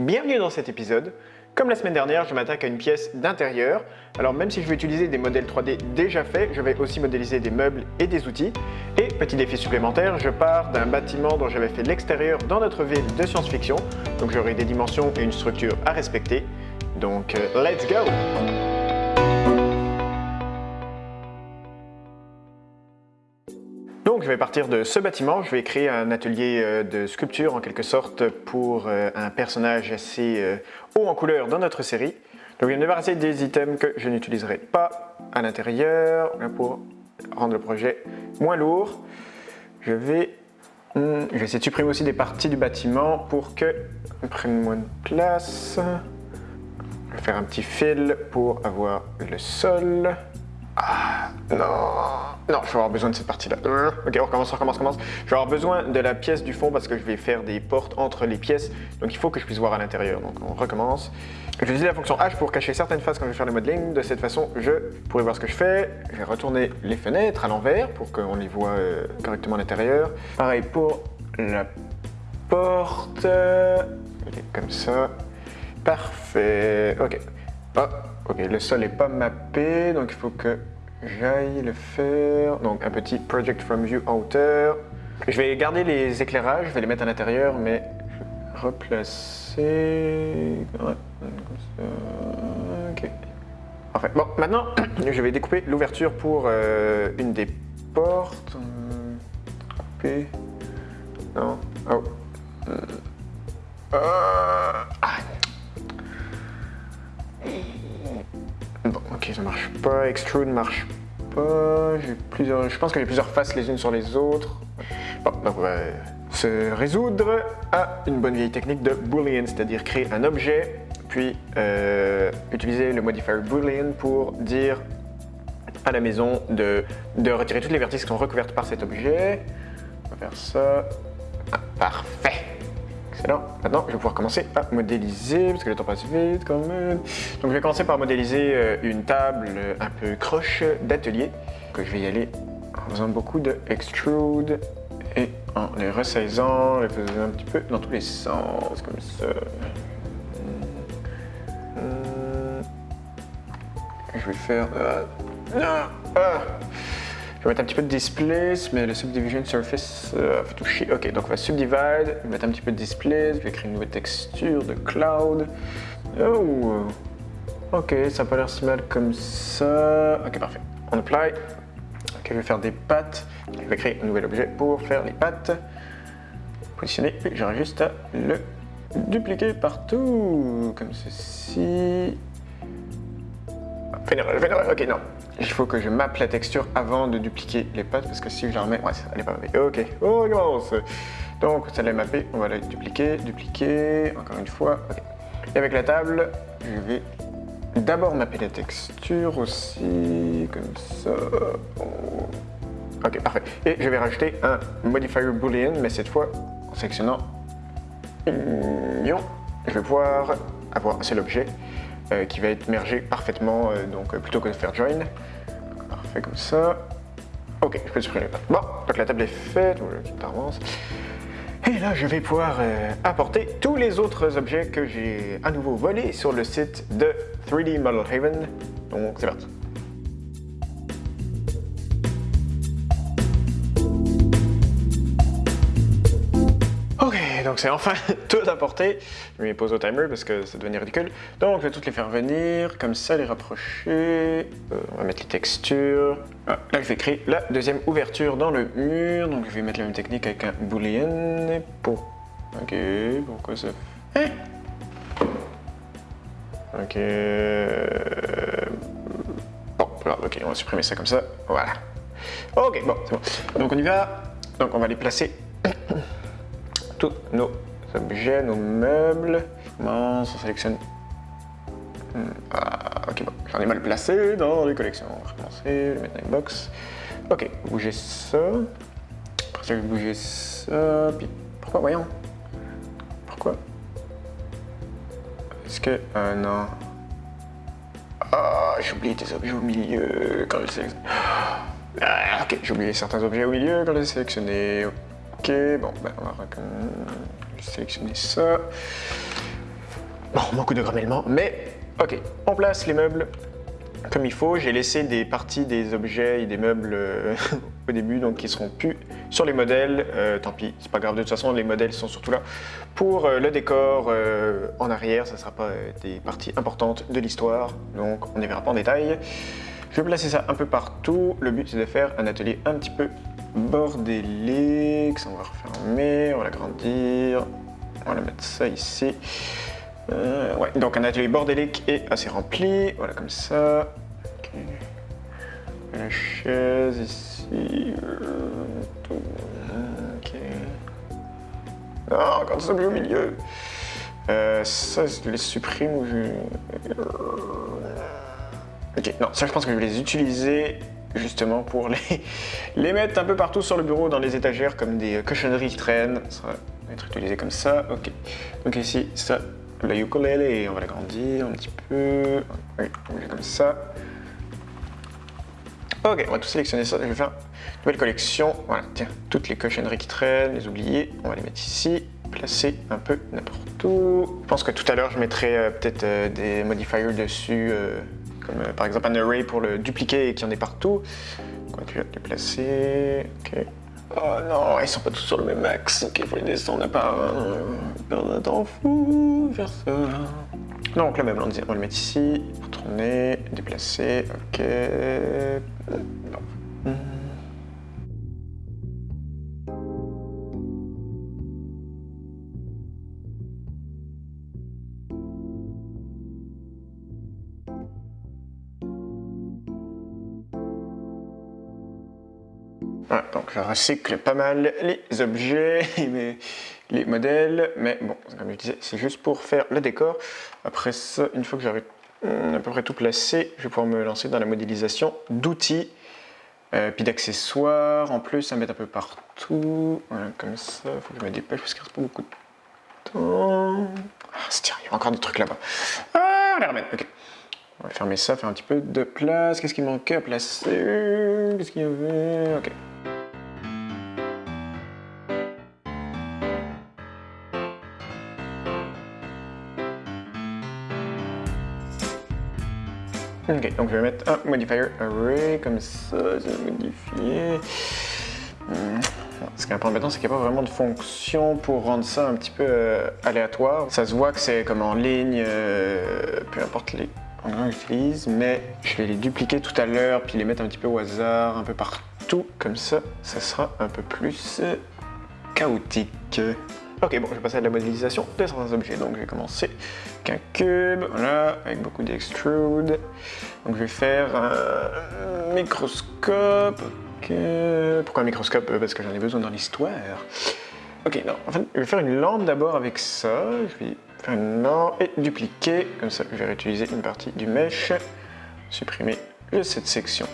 Bienvenue dans cet épisode. Comme la semaine dernière, je m'attaque à une pièce d'intérieur. Alors même si je vais utiliser des modèles 3D déjà faits, je vais aussi modéliser des meubles et des outils. Et petit défi supplémentaire, je pars d'un bâtiment dont j'avais fait l'extérieur dans notre ville de science-fiction. Donc j'aurai des dimensions et une structure à respecter. Donc euh, let's go Donc je vais partir de ce bâtiment, je vais créer un atelier euh, de sculpture en quelque sorte pour euh, un personnage assez euh, haut en couleur dans notre série. Donc je vais me débarrasser des items que je n'utiliserai pas à l'intérieur pour rendre le projet moins lourd. Je vais, hmm, je vais essayer de supprimer aussi des parties du bâtiment pour que prenne moins de place. Je vais faire un petit fil pour avoir le sol. Ah, non non, je vais avoir besoin de cette partie-là. Ok, on recommence, on recommence, on recommence. Je vais avoir besoin de la pièce du fond parce que je vais faire des portes entre les pièces. Donc il faut que je puisse voir à l'intérieur. Donc on recommence. Je vais utiliser la fonction H pour cacher certaines faces quand je vais faire le modeling. De cette façon, je pourrai voir ce que je fais. Je vais retourner les fenêtres à l'envers pour qu'on les voit euh, correctement à l'intérieur. Pareil pour la porte. comme ça. Parfait. Ok. Oh, ok, le sol n'est pas mappé, donc il faut que j'aille le faire. Donc un petit Project from View en hauteur. Je vais garder les éclairages, je vais les mettre à l'intérieur, mais replacer... Ouais, comme ça. Ok. Parfait. Bon, maintenant, je vais découper l'ouverture pour euh, une des portes. Couper. Non. Oh. Euh. Ah. Ok, ça marche pas. Extrude marche pas. Plusieurs. Je pense que j'ai plusieurs faces les unes sur les autres. Bon, donc on va se résoudre à une bonne vieille technique de Boolean, c'est-à-dire créer un objet, puis euh, utiliser le modifier Boolean pour dire à la maison de, de retirer toutes les vertices qui sont recouvertes par cet objet. On va faire ça. Ah, parfait. Excellent. Maintenant, je vais pouvoir commencer à modéliser, parce que le temps passe vite quand même. Donc je vais commencer par modéliser euh, une table un peu croche d'atelier, que je vais y aller en faisant beaucoup de extrude et en les ressaisant, les faisant un petit peu dans tous les sens, comme ça. Hmm. Je vais faire... Euh, ah, ah. Je vais mettre un petit peu de displace, mais le subdivision surface euh, fait toucher. Ok, donc on va subdivide, je vais mettre un petit peu de displace, je vais créer une nouvelle texture de cloud. Oh, ok, ça n'a pas l'air si mal comme ça. Ok, parfait. On apply. Ok, je vais faire des pattes. Je vais créer un nouvel objet pour faire les pattes. Positionner, et j'aurai juste à le dupliquer partout, comme ceci. Ok, non. Il faut que je mappe la texture avant de dupliquer les pattes, parce que si je la remets... Ouais, elle n'est pas mappée. Ok, on recommence. Donc, celle-là est mappée, on va la dupliquer, dupliquer, encore une fois. Et avec la table, je vais d'abord mapper la texture aussi, comme ça. Ok, parfait. Et je vais rajouter un modifier boolean, mais cette fois en sélectionnant Union. Je vais pouvoir avoir un seul objet euh, qui va être mergé parfaitement, euh, donc euh, plutôt que de faire join. Parfait comme ça. Ok, je peux supprimer pattes. Bon, donc la table est faite, avance. Et là, je vais pouvoir apporter tous les autres objets que j'ai à nouveau volés sur le site de 3D Model Haven. Donc, c'est parti. C'est enfin tout apporté. Je vais pose au timer parce que ça devenait ridicule. Donc je vais toutes les faire venir, comme ça, les rapprocher. Euh, on va mettre les textures. Ah, là, je vais créer la deuxième ouverture dans le mur. Donc je vais mettre la même technique avec un boolean. Pour... Ok, pourquoi ça fait... Ok... Bon, ok, on va supprimer ça comme ça. Voilà. Ok, bon, c'est bon. Donc on y va. Donc on va les placer tous nos objets, nos meubles. on sélectionne. Hmm, ah, ok, bon, j'en ai mal placé dans les collections. On va recommencer, le mettre dans une box. Ok, bouger ça. Après ça, je vais bouger ça. Puis, pourquoi, voyons? Pourquoi? Est-ce que. Euh, non. Ah, j'ai oublié des objets au milieu quand je sélectionne. Ah, ok, j'ai oublié certains objets au milieu quand je les sélectionné. Ok, bon, ben on va sélectionner ça. beaucoup de grommellements, mais ok, on place les meubles comme il faut. J'ai laissé des parties des objets et des meubles euh, au début, donc qui seront plus sur les modèles. Euh, tant pis, c'est pas grave, de toute façon les modèles sont surtout là. Pour euh, le décor en arrière, ça ne sera pas des parties importantes de l'histoire, donc on ne verra pas en détail. Je vais placer ça un peu partout. Le but c'est de faire un atelier un petit peu bordélique. Ça on va refermer, on va l'agrandir. On va mettre ça ici. Euh, ouais, donc un atelier bordélique et assez rempli. Voilà, comme ça. La chaise ici. Ok. Non, encore des objets au milieu. Euh, ça, je les supprime ou je... Ok, non, ça je pense que je vais les utiliser justement pour les, les mettre un peu partout sur le bureau, dans les étagères, comme des cochonneries qui traînent. Ça va être utilisé comme ça, ok. Donc ici, ça, la ukulélé, on va l'agrandir un petit peu. Oui, comme ça. Ok, on va tout sélectionner ça. Je vais faire une nouvelle collection. Voilà, tiens, toutes les cochonneries qui traînent, les oublier, on va les mettre ici. Placer un peu n'importe où. Je pense que tout à l'heure, je mettrai euh, peut-être euh, des modifiers dessus, euh, comme par exemple un array pour le dupliquer et qu'il y en ait partout. On va les placer. Ok. Oh non, ils sont pas tous sur le même axe. Ok, il faut les descendre à part Perdre un temps fou, faire ça. Donc le meuble, on va le mettre ici, tourner, déplacer, ok. Donc je recycle pas mal les objets et les modèles, mais bon, comme je disais, c'est juste pour faire le décor. Après ça, une fois que j'aurai hmm, à peu près tout placé, je vais pouvoir me lancer dans la modélisation d'outils, euh, puis d'accessoires, en plus à mettre un peu partout, voilà, comme ça, faut que je me dépêche parce qu'il reste pas beaucoup de temps. Ah, tiens, il y a encore des trucs là-bas. Ah, on les remettre, ok. On va fermer ça, faire un petit peu de place. Qu'est-ce qui manquait à placer? Qu'est-ce qu'il y avait? Ok. Ok, donc je vais mettre un modifier array comme ça, je vais modifier. Hmm. Ce qui est un peu embêtant, c'est qu'il n'y a pas vraiment de fonction pour rendre ça un petit peu euh, aléatoire. Ça se voit que c'est comme en ligne, euh, peu importe les endroits que j'utilise, mais je vais les dupliquer tout à l'heure, puis les mettre un petit peu au hasard, un peu partout, comme ça, ça sera un peu plus euh, chaotique. Ok, bon, je vais passer à la modélisation de certains objets. Donc, je vais commencer avec un cube, voilà, avec beaucoup d'extrude. Donc, je vais faire un microscope. Pourquoi un microscope? Parce que j'en ai besoin dans l'histoire. Ok, non, en fait, je vais faire une lampe d'abord avec ça. Je vais faire une et dupliquer. Comme ça, je vais réutiliser une partie du mesh. Supprimer cette section.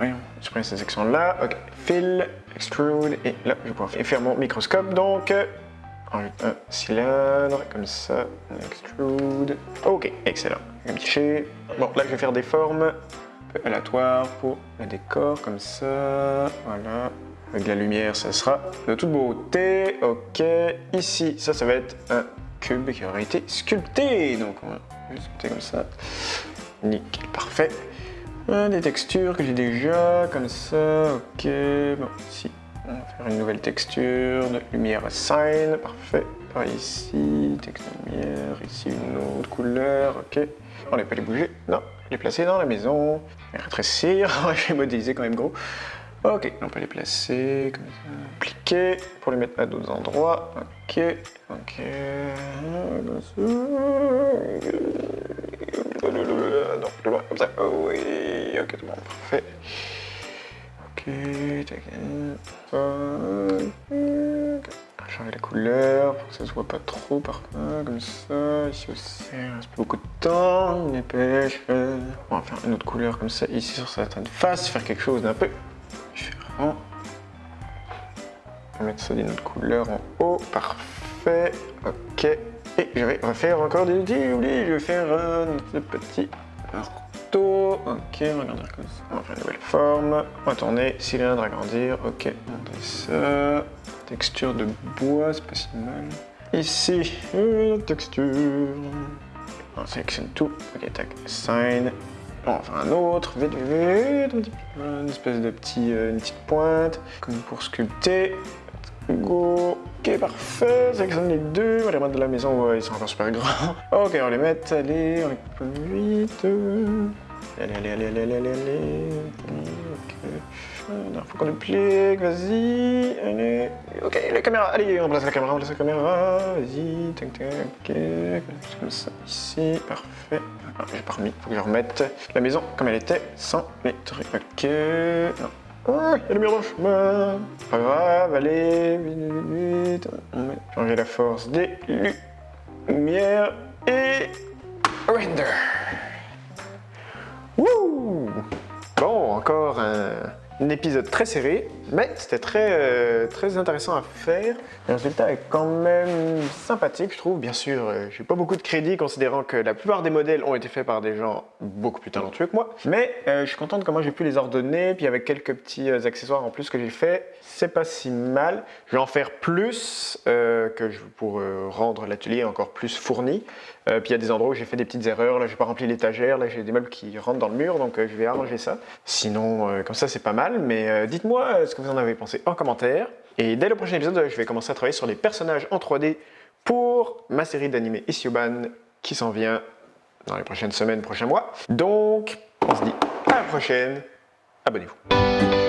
Oui, supprimer cette section-là. Ok, fill, extrude, et là, je vais pouvoir faire mon microscope. Donc, un cylindre, comme ça, extrude. Ok, excellent. Un Bon, là, je vais faire des formes un peu aléatoires pour le décor, comme ça. Voilà. Avec la lumière, ça sera de toute beauté. Ok, ici, ça, ça va être un cube qui aurait été sculpté. Donc, on va sculpter comme ça. Nickel, parfait des textures que j'ai déjà, comme ça, ok. Bon, ici, on va faire une nouvelle texture de lumière assign, parfait. Par ici, texte de lumière, ici une autre couleur, ok. On n'est pas les bouger, non, les placer dans la maison. rétrécir, je vais modéliser quand même gros. Ok, on peut les placer comme ça. Appliquer pour les mettre à d'autres endroits. Ok, ok. Donc, comme ça. Oh, oui, ok, tout bon, parfait. Ok, tac. Changer la couleur pour que ça se voit pas trop par comme ça. Ici aussi, il reste beaucoup de temps, une dépêche. On va faire une autre couleur comme ça, ici sur certaines faces, faire quelque chose d'un peu différent. On va mettre ça d'une autre couleur en haut, parfait. Ok. Et je vais refaire encore des outils, oublié, je vais faire un petit marteau. Ok, on va comme ça. On va faire une nouvelle forme. On va tourner, cylindre, agrandir. Ok, monter ça. Texture de bois, c'est pas si mal. Ici, une texture. On sélectionne tout. Ok, tac, sign. On va un autre, vite, vite, une espèce de petit, euh, une petite pointe, comme pour sculpter. Go. Ok, parfait. Sélectionne les deux. On va les remettre de la maison. Ouais, ils sont encore super grands. Ok, on les met. Allez, on coupe vite. Allez, allez, allez, allez, allez, allez, allez. Ok. Faut qu'on duplique. Vas-y. Allez. Ok, la caméra. Allez, on place la caméra, on place la caméra. Vas-y. Tac, tac. Ok. Comme ça. Ici. Parfait. Ah, j'ai pas remis. Faut que je remette la maison comme elle était sans les trucs. Ok. Oh, il y a le mur dans le chemin. Pas grave, allez, vite, vite, vite. Changer la force des lumières et render. Wouh Bon, encore un, un épisode très serré, mais c'était très, euh, très intéressant à faire. Le résultat est quand même sympathique, je trouve. Bien sûr, euh, j'ai pas beaucoup de crédit considérant que la plupart des modèles ont été faits par des gens beaucoup plus talentueux que moi. Mais euh, je suis content de comment j'ai pu les ordonner, puis avec quelques petits euh, accessoires en plus que j'ai fait, c'est pas si mal. Je vais en faire plus que pour rendre l'atelier encore plus fourni. Euh, puis il y a des endroits où j'ai fait des petites erreurs. Là, j'ai pas rempli l'étagère. Là, j'ai des meubles qui rentrent dans le mur, donc euh, je vais arranger ça. Sinon, euh, comme ça, c'est pas mal. Mais dites-moi ce que vous en avez pensé en commentaire. Et dès le prochain épisode, je vais commencer à travailler sur les personnages en 3D pour ma série d'animés Issioban qui s'en vient dans les prochaines semaines, prochains mois. Donc, on se dit à la prochaine. Abonnez-vous.